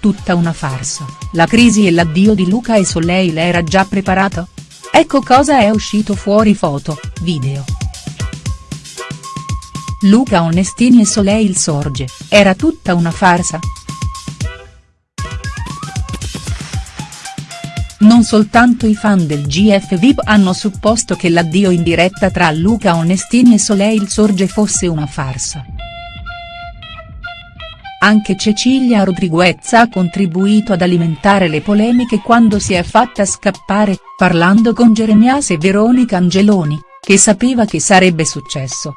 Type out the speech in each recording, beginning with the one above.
tutta una farsa, la crisi e l'addio di Luca e Soleil era già preparato? Ecco cosa è uscito fuori foto, video. Luca Onestini e Soleil Sorge, era tutta una farsa?. Non soltanto i fan del GF VIP hanno supposto che l'addio in diretta tra Luca Onestini e Soleil Sorge fosse una farsa. Anche Cecilia Rodriguez ha contribuito ad alimentare le polemiche quando si è fatta scappare, parlando con Jeremias e Veronica Angeloni, che sapeva che sarebbe successo.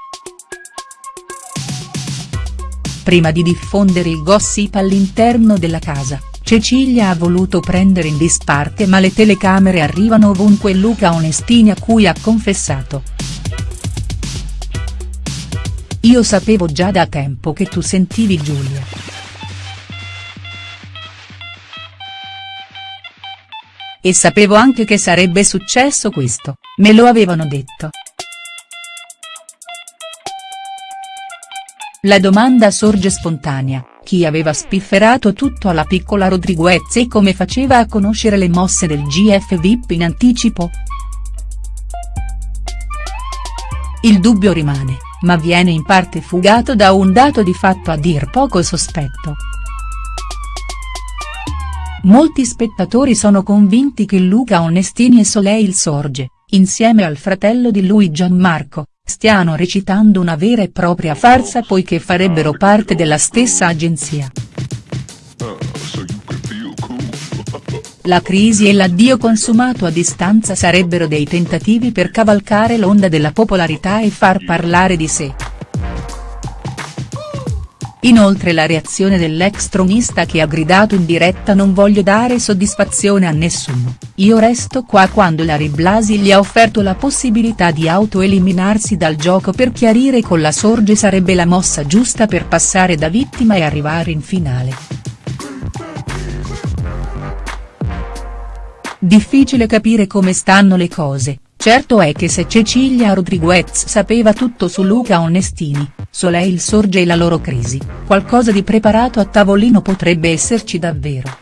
Prima di diffondere il gossip all'interno della casa, Cecilia ha voluto prendere in disparte ma le telecamere arrivano ovunque Luca Onestini a cui ha confessato. Io sapevo già da tempo che tu sentivi Giulia. E sapevo anche che sarebbe successo questo, me lo avevano detto. La domanda sorge spontanea, chi aveva spifferato tutto alla piccola Rodriguez e come faceva a conoscere le mosse del GF VIP in anticipo?. Il dubbio rimane ma viene in parte fugato da un dato di fatto a dir poco sospetto. Molti spettatori sono convinti che Luca Onestini e Soleil Sorge, insieme al fratello di lui Gianmarco, stiano recitando una vera e propria farsa poiché farebbero parte della stessa agenzia. La crisi e l'addio consumato a distanza sarebbero dei tentativi per cavalcare l'onda della popolarità e far parlare di sé. Inoltre la reazione dell'ex tronista che ha gridato in diretta non voglio dare soddisfazione a nessuno, io resto qua quando Larry Blasi gli ha offerto la possibilità di autoeliminarsi dal gioco per chiarire con la sorge sarebbe la mossa giusta per passare da vittima e arrivare in finale. Difficile capire come stanno le cose, certo è che se Cecilia Rodriguez sapeva tutto su Luca Onestini, Soleil sorge e la loro crisi, qualcosa di preparato a tavolino potrebbe esserci davvero.